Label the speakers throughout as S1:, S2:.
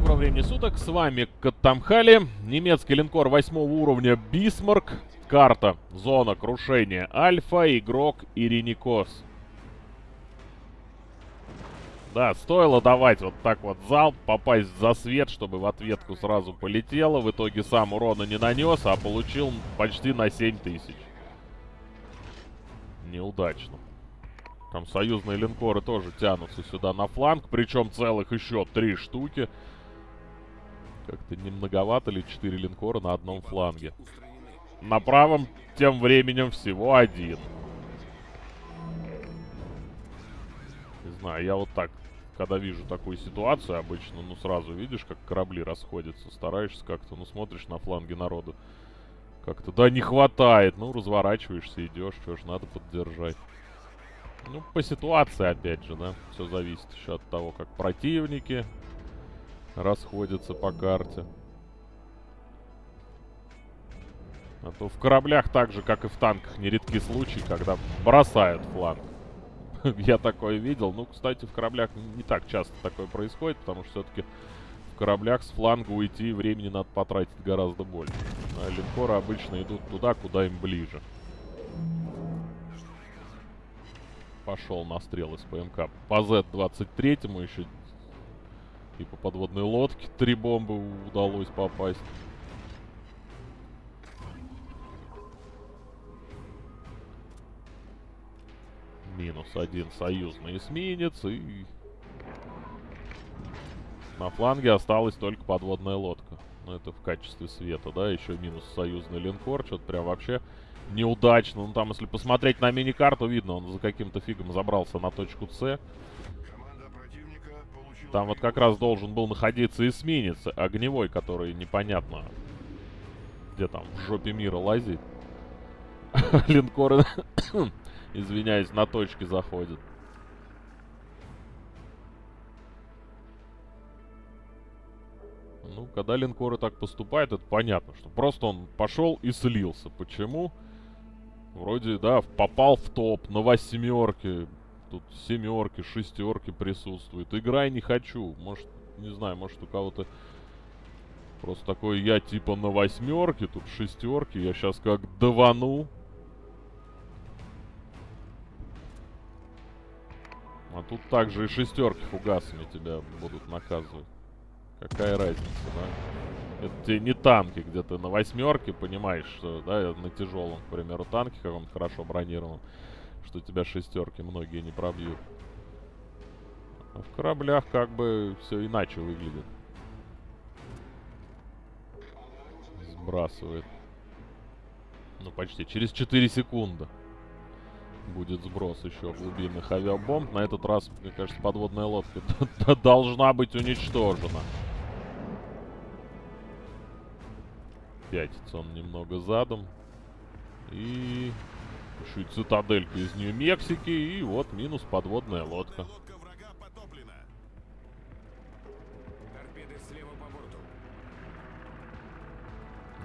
S1: доброго времени суток, с вами Катамхали, немецкий линкор 8 уровня Бисмарк, карта, зона крушения Альфа, игрок Ириникос. Да, стоило давать вот так вот залп, попасть за свет, чтобы в ответку сразу полетело. В итоге сам урона не нанес, а получил почти на 7000. Неудачно. Там союзные линкоры тоже тянутся сюда на фланг, причем целых еще три штуки. Как-то не многовато ли четыре линкора на одном фланге. На правом тем временем всего один. Не знаю, я вот так, когда вижу такую ситуацию обычно, ну сразу видишь, как корабли расходятся, стараешься как-то, ну смотришь на фланге народу. Как-то, да, не хватает, ну разворачиваешься, идешь, что ж, надо поддержать. Ну, по ситуации, опять же, да. Все зависит еще от того, как противники расходятся по карте. А то в кораблях так же, как и в танках, нередки случаи, когда бросают фланг. Я такое видел. Ну, кстати, в кораблях не так часто такое происходит, потому что все-таки в кораблях с фланга уйти времени надо потратить гораздо больше. А линкоры обычно идут туда, куда им ближе. пошел на стрел из ПМК. По Z-23 ему еще и по подводной лодке три бомбы удалось попасть. Минус один союзный эсминец и... На фланге осталась только подводная лодка. Но это в качестве света, да? Еще минус союзный линкор. Что-то прям вообще неудачно. Ну, там, если посмотреть на мини-карту, видно, он за каким-то фигом забрался на точку С. Там вот как раз должен был находиться эсминец огневой, который непонятно, где там в жопе мира лазит. Линкоры, извиняюсь, на точке заходят. Ну, когда линкоры так поступают, это понятно, что просто он пошел и слился. Почему? Вроде, да, попал в топ на восьмерке. Тут семерки, шестерки присутствуют. Играй не хочу. Может, не знаю, может у кого-то просто такой я типа на восьмерке, тут шестерки. Я сейчас как давану. А тут также и шестерки фугасами тебя будут наказывать. Какая разница, да? Это тебе не танки, где ты на восьмерке понимаешь, что, да, на тяжелом, к примеру, танке каком-то хорошо бронированном, что тебя шестерки многие не пробьют. А в кораблях как бы все иначе выглядит. Сбрасывает. Ну, почти. Через 4 секунды будет сброс еще глубинных авиабомб. На этот раз, мне кажется, подводная лодка должна быть уничтожена. Пятится он немного задом. И... Еще и цитаделька из Нью-Мексики. И вот минус подводная лодка.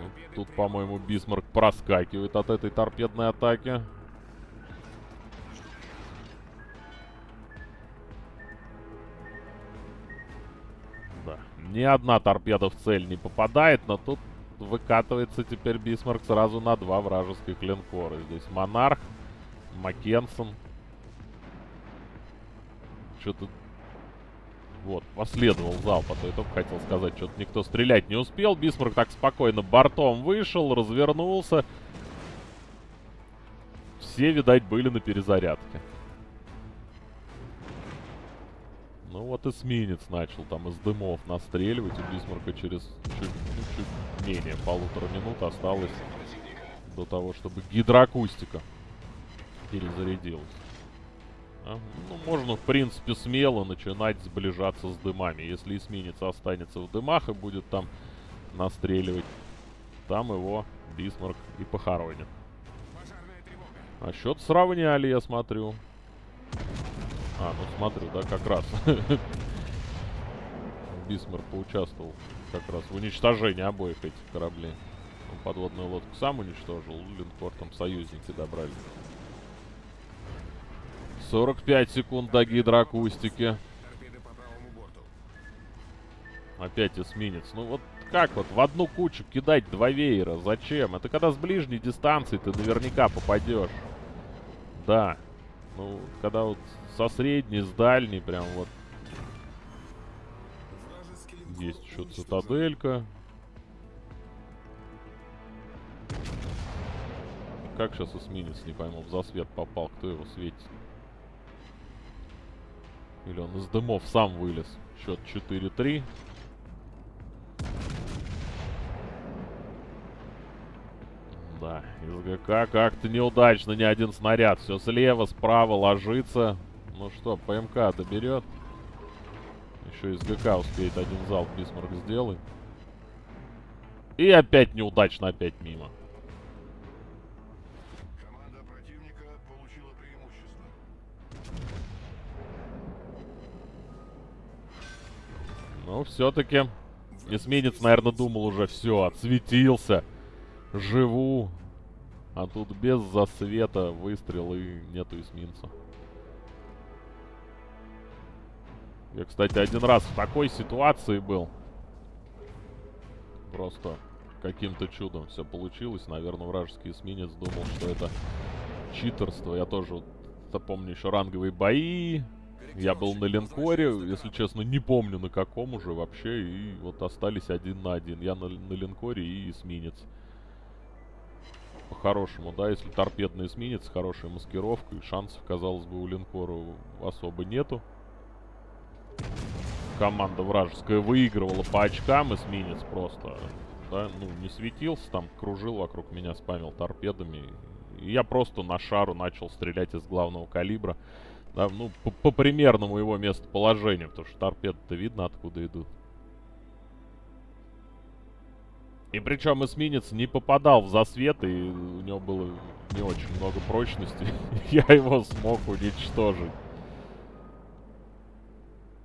S1: Ну, тут, по-моему, Бисмарк проскакивает от этой торпедной атаки. Да. Ни одна торпеда в цель не попадает, но тут выкатывается теперь Бисмарк сразу на два вражеских линкора. Здесь Монарх, Макензен. Что-то... Вот, последовал залп, а то я только хотел сказать, что-то никто стрелять не успел. Бисмарк так спокойно бортом вышел, развернулся. Все, видать, были на перезарядке. Ну вот эсминец начал там из дымов настреливать. У Бисмарка через чуть, ну, чуть менее полутора минут осталось до того, чтобы гидроакустика перезарядилась. А? Ну, можно, в принципе, смело начинать сближаться с дымами. Если эсминец останется в дымах и будет там настреливать, там его Бисмарк и похоронит. А счет сравняли, я смотрю. А, ну смотрю, да, как раз. Бисмар поучаствовал как раз в уничтожении обоих этих кораблей. Он подводную лодку сам уничтожил, линкор там союзники добрали. 45 секунд до гидроакустики. Опять эсминец. Ну вот как вот в одну кучу кидать два веера? Зачем? Это когда с ближней дистанции ты наверняка попадешь. Да. Ну, когда вот со средней, с дальней прям вот. Есть еще цитаделька. Как сейчас эсминец, не пойму, в засвет попал. Кто его светит? Или он из дымов сам вылез? Счет 4-3. Да, из ГК как-то неудачно ни один снаряд. Все слева, справа ложится. Ну что, ПМК доберет. Еще из ГК успеет один залп Бисмарк сделать. И опять неудачно, опять мимо. Ну, все-таки эсминец, наверное, думал уже, все, отсветился. Живу. А тут без засвета выстрел и нету эсминца. Я, кстати, один раз в такой ситуации был. Просто каким-то чудом все получилось. Наверное, вражеский эсминец думал, что это читерство. Я тоже помню еще ранговые бои. Я был на линкоре, если честно, не помню на каком уже вообще. И вот остались один на один. Я на, на линкоре и эсминец. По-хорошему, да, если торпедный эсминец, хорошая маскировка, и шансов, казалось бы, у линкора особо нету. Команда вражеская выигрывала по очкам, эсминец просто, да, ну, не светился, там кружил вокруг меня, спамил торпедами. И я просто на шару начал стрелять из главного калибра. Да, ну, по, по примерному его местоположению, потому что торпеды-то видно, откуда идут. И причем эсминец не попадал в засвет, и у него было не очень много прочности. Я его смог уничтожить.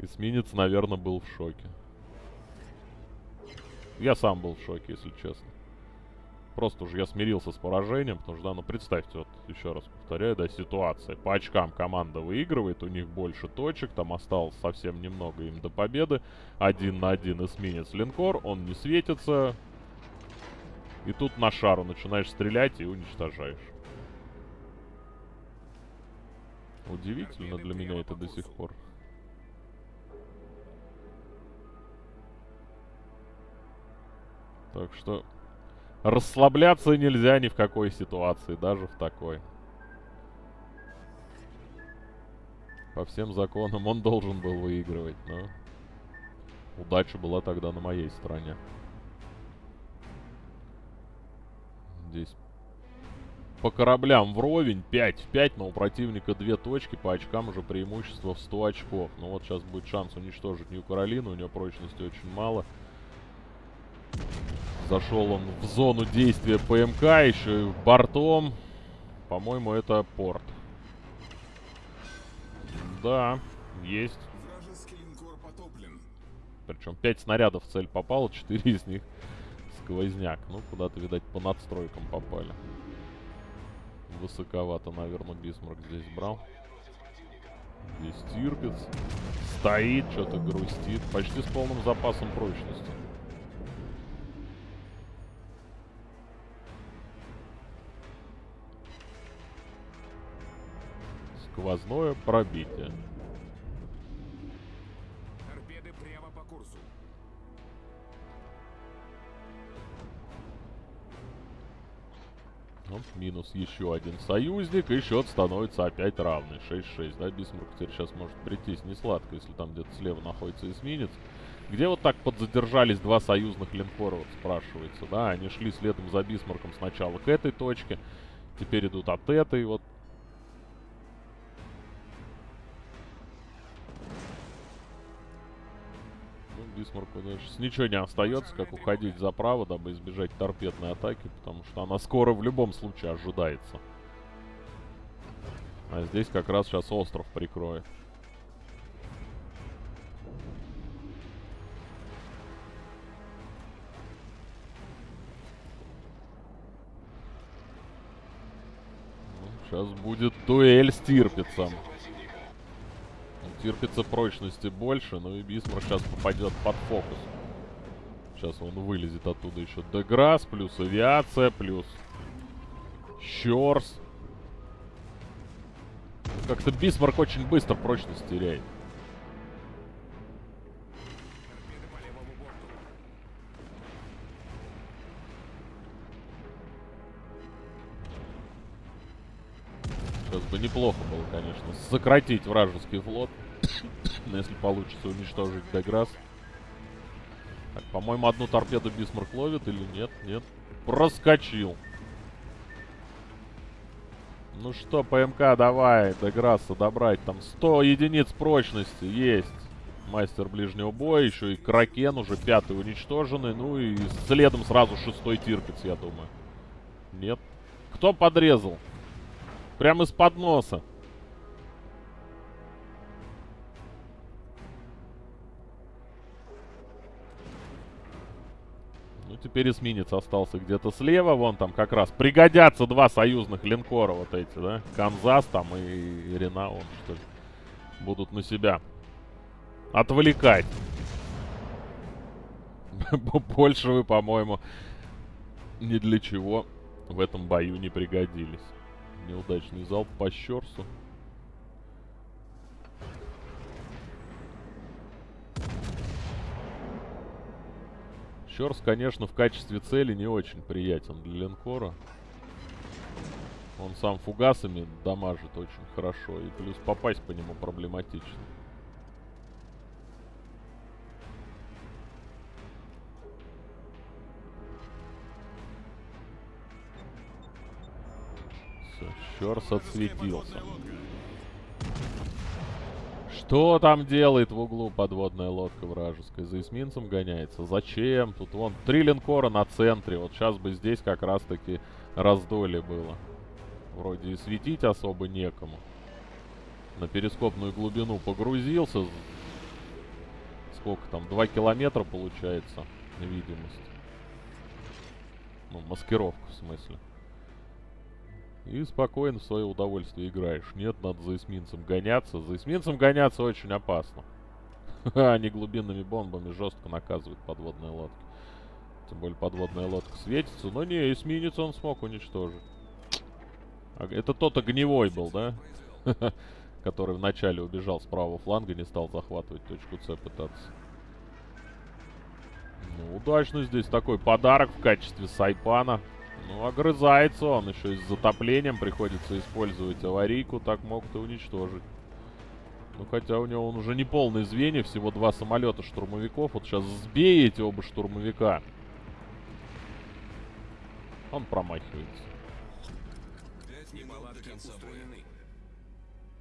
S1: Эсминец, наверное, был в шоке. Я сам был в шоке, если честно. Просто уже я смирился с поражением, потому что, да, ну представьте, вот еще раз повторяю, да, ситуация. По очкам команда выигрывает, у них больше точек, там осталось совсем немного им до победы. Один на один эсминец линкор, он не светится. И тут на шару начинаешь стрелять и уничтожаешь. Удивительно для меня это до сих пор. Так что Расслабляться нельзя ни в какой ситуации, даже в такой. По всем законам он должен был выигрывать, но... Удача была тогда на моей стороне. Здесь по кораблям вровень 5 в 5, но у противника 2 точки, по очкам уже преимущество в 100 очков. Ну вот сейчас будет шанс уничтожить Нью Каролину, у нее прочности очень мало. Зашел он в зону действия ПМК, еще и бортом. По-моему, это порт. Да, есть. Причем 5 снарядов в цель попало, 4 из них сквозняк. Ну, куда-то, видать, по надстройкам попали. Высоковато, наверное, Бисмарк здесь брал. Здесь Тирпиц. Стоит, что-то грустит. Почти с полным запасом прочности. сквозное пробитие. Минус еще один союзник, и счет становится опять равный. 6-6, да, Бисмарк теперь сейчас может прийтись не сладко, если там где-то слева находится эсминец. Где вот так подзадержались два союзных линкора, вот спрашивается, да? Они шли следом за Бисмарком сначала к этой точке, теперь идут от этой, вот Бисмарку дальше ничего не остается, как уходить за право, дабы избежать торпедной атаки, потому что она скоро в любом случае ожидается. А здесь как раз сейчас остров прикроет. Ну, сейчас будет дуэль с Тирпицем у Тирпица прочности больше, но и Бисмарк сейчас попадет под фокус. Сейчас он вылезет оттуда еще Де Грасс, плюс авиация, плюс Щорс. Как-то Бисмарк очень быстро прочность теряет. Сейчас бы неплохо было, конечно, сократить вражеский флот. Но если получится уничтожить Деграсс. Так, по-моему, одну торпеду Бисмарк ловит или нет? Нет. Проскочил. Ну что, ПМК, давай, Деграсса добрать. Там 100 единиц прочности есть. Мастер ближнего боя, еще и Кракен уже пятый уничтоженный. Ну и следом сразу шестой Тирпиц, я думаю. Нет. Кто подрезал? Прямо из-под носа. Теперь эсминец остался где-то слева. Вон там как раз пригодятся два союзных линкора вот эти, да? Канзас там и Рена, он что ли. Будут на себя отвлекать. Больше вы, по-моему, ни для чего в этом бою не пригодились. Неудачный залп по Щерсу. Щерс, конечно, в качестве цели не очень приятен для линкора. Он сам фугасами дамажит очень хорошо. И плюс попасть по нему проблематично. Всё, Щерс отсветился. Что там делает в углу подводная лодка вражеская? За эсминцем гоняется? Зачем? Тут вон три линкора на центре. Вот сейчас бы здесь как раз-таки раздолье было. Вроде и светить особо некому. На перископную глубину погрузился. Сколько там? Два километра получается видимость. Ну, маскировка в смысле. И спокойно в свое удовольствие играешь. Нет, надо за эсминцем гоняться. За эсминцем гоняться очень опасно. Они глубинными бомбами жестко наказывают подводные лодки. Тем более подводная лодка светится. Но не, эсминец он смог уничтожить. А, это тот огневой был, да? Который вначале убежал с правого фланга, не стал захватывать точку С пытаться. Ну, удачно здесь такой подарок в качестве сайпана. Ну, огрызается он. Еще и с затоплением приходится использовать аварийку. Так могут и уничтожить. Ну, хотя у него он уже не полный звенья. Всего два самолета штурмовиков. Вот сейчас сбей эти оба штурмовика. Он промахивается.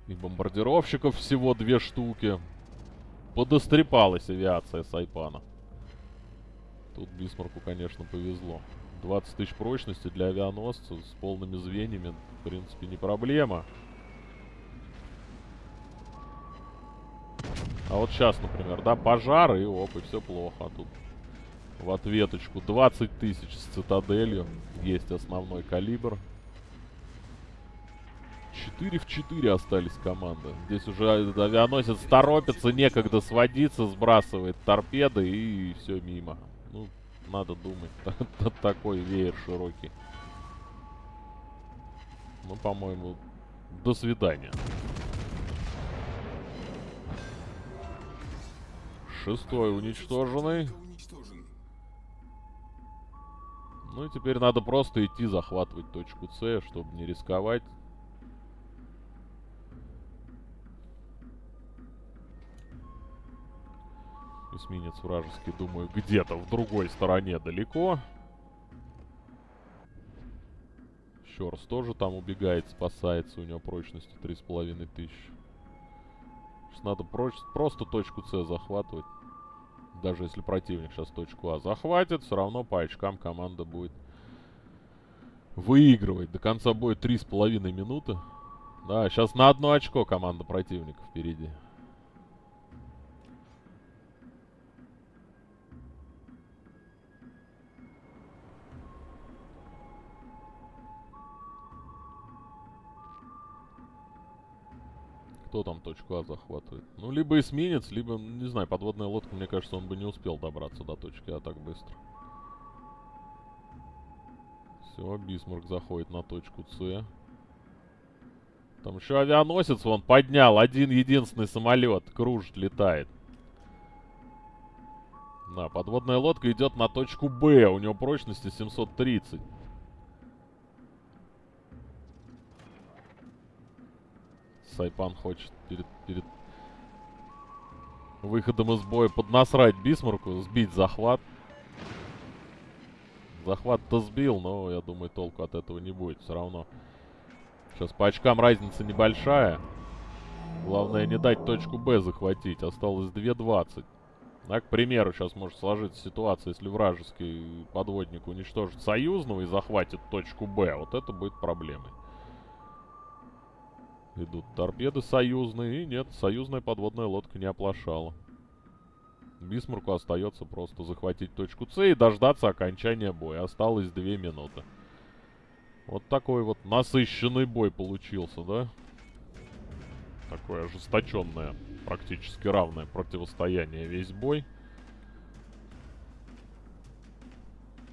S1: И бомбардировщиков всего две штуки. Подострепалась авиация Сайпана. Тут Бисмарку, конечно, повезло. 20 тысяч прочности для авианосца с полными звеньями, в принципе, не проблема. А вот сейчас, например, да, пожар и оп, и все плохо. А тут в ответочку 20 тысяч с цитаделью. Есть основной калибр. 4 в 4 остались команды. Здесь уже авианосец торопится, некогда сводиться, сбрасывает торпеды и все мимо. Ну, надо думать. Такой веер широкий. Ну, по-моему, до свидания. Шестой уничтоженный.
S2: Уничтожен.
S1: Ну и теперь надо просто идти захватывать точку С, чтобы не рисковать. Эсминец вражеский, думаю, где-то в другой стороне далеко. Щорс тоже там убегает, спасается. У него прочности 3,5 тысячи. Сейчас надо просто точку С захватывать. Даже если противник сейчас точку А захватит, все равно по очкам команда будет выигрывать. До конца боя 3,5 минуты. Да, сейчас на одно очко команда противника впереди. Кто там точку А захватывает? Ну, либо эсминец, либо, не знаю, подводная лодка, мне кажется, он бы не успел добраться до точки А так быстро. Все, Бисмарк заходит на точку С. Там еще авианосец вон поднял. Один единственный самолет. Кружит, летает. Да, подводная лодка идет на точку Б. У него прочности 730. Сайпан хочет перед, перед выходом из боя поднасрать Бисмарку, сбить захват. Захват-то сбил, но я думаю, толку от этого не будет. Все равно. Сейчас по очкам разница небольшая. Главное не дать точку Б захватить. Осталось 2.20. Да, к примеру, сейчас может сложиться ситуация, если вражеский подводник уничтожит союзного и захватит точку Б. Вот это будет проблемой. Идут торпеды союзные. И нет, союзная подводная лодка не оплошала. Бисмарку остается просто захватить точку С и дождаться окончания боя. Осталось две минуты. Вот такой вот насыщенный бой получился, да? Такое ожесточенное, практически равное противостояние весь бой.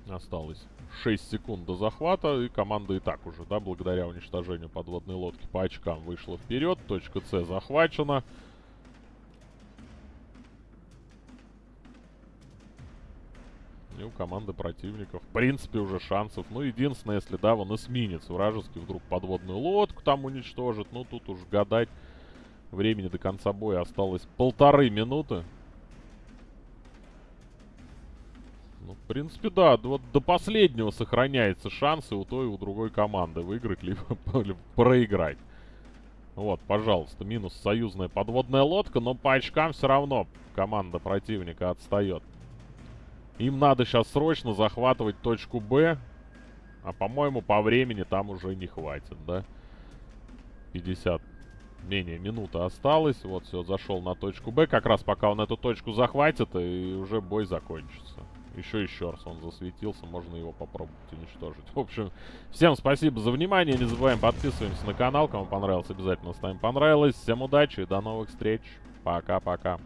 S1: Осталось 6 секунд до захвата, и команда и так уже, да, благодаря уничтожению подводной лодки по очкам вышла вперед. Точка С захвачена. И у команды противников, в принципе, уже шансов. Ну, единственное, если, да, вон эсминец вражеский вдруг подводную лодку там уничтожит. Ну, тут уж гадать. Времени до конца боя осталось полторы минуты. Ну, в принципе, да. Вот до последнего сохраняется шансы у той и у другой команды выиграть, либо проиграть. Вот, пожалуйста, минус союзная подводная лодка, но по очкам все равно команда противника отстает. Им надо сейчас срочно захватывать точку Б. А, по-моему, по времени там уже не хватит, да? 50 менее минуты осталось. Вот, все, зашел на точку Б. Как раз пока он эту точку захватит, и уже бой закончится. Еще еще раз он засветился, можно его попробовать уничтожить. В общем, всем спасибо за внимание. Не забываем подписываемся на канал. Кому понравилось, обязательно ставим понравилось. Всем удачи и до новых встреч. Пока-пока.